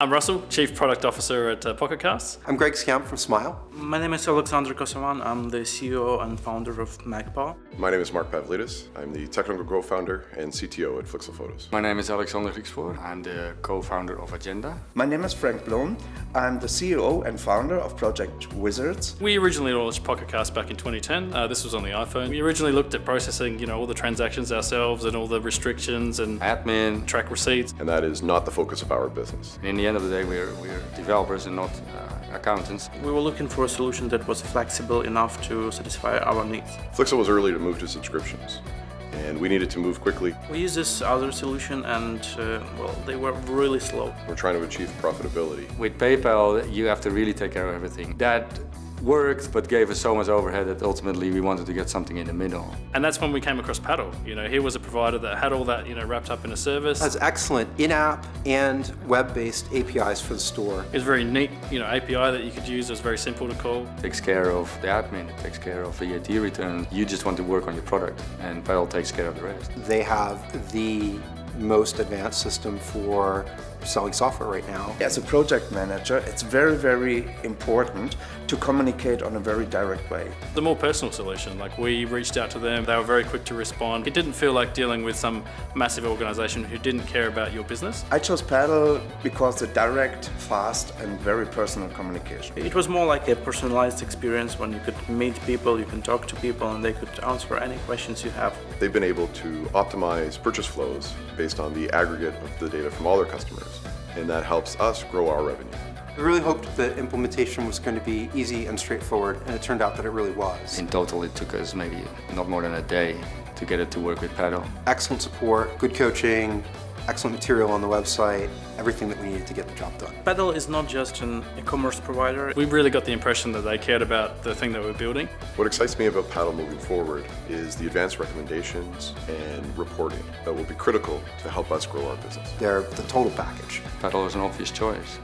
I'm Russell, Chief Product Officer at uh, Pocket Casts. I'm Greg Scamp from Smile. My name is Alexander Kosovan. I'm the CEO and founder of MacPaw. My name is Mark Pavlidis. I'm the technical co-founder and CTO at Flixel Photos. My name is Alexander Griekspoor. I'm the co-founder of Agenda. My name is Frank Blom. I'm the CEO and founder of Project Wizards. We originally launched PocketCast back in 2010. Uh, this was on the iPhone. We originally looked at processing, you know, all the transactions ourselves and all the restrictions and admin, track receipts. And that is not the focus of our business. In the end of the day, we're, we're developers and not uh, accountants. We were looking for a solution that was flexible enough to satisfy our needs. Flixel was early to move to subscriptions and we needed to move quickly. We used this other solution and, uh, well, they were really slow. We're trying to achieve profitability. With PayPal, you have to really take care of everything. That worked, but gave us so much overhead that ultimately we wanted to get something in the middle. And that's when we came across Paddle. You know, here was a provider that had all that, you know, wrapped up in a service. Has excellent in-app and web-based APIs for the store. It's a very neat, you know, API that you could use. It was very simple to call. Takes care of the admin, it takes care of the VAT return. You just want to work on your product, and Paddle takes care of the rest. They have the most advanced system for selling software right now. As a project manager, it's very, very important to communicate on a very direct way. The more personal solution, like we reached out to them, they were very quick to respond. It didn't feel like dealing with some massive organization who didn't care about your business. I chose Paddle because the direct, fast and very personal communication. It was more like a personalized experience when you could meet people, you can talk to people and they could answer any questions you have. They've been able to optimize purchase flows based on the aggregate of the data from all their customers and that helps us grow our revenue. We really hoped the implementation was going to be easy and straightforward, and it turned out that it really was. In total, it took us maybe not more than a day to get it to work with Paddle. Excellent support, good coaching, excellent material on the website, everything that we needed to get the job done. Paddle is not just an e-commerce provider. We really got the impression that they cared about the thing that we're building. What excites me about Paddle moving forward is the advanced recommendations and reporting that will be critical to help us grow our business. They're the total package. Paddle is an obvious choice.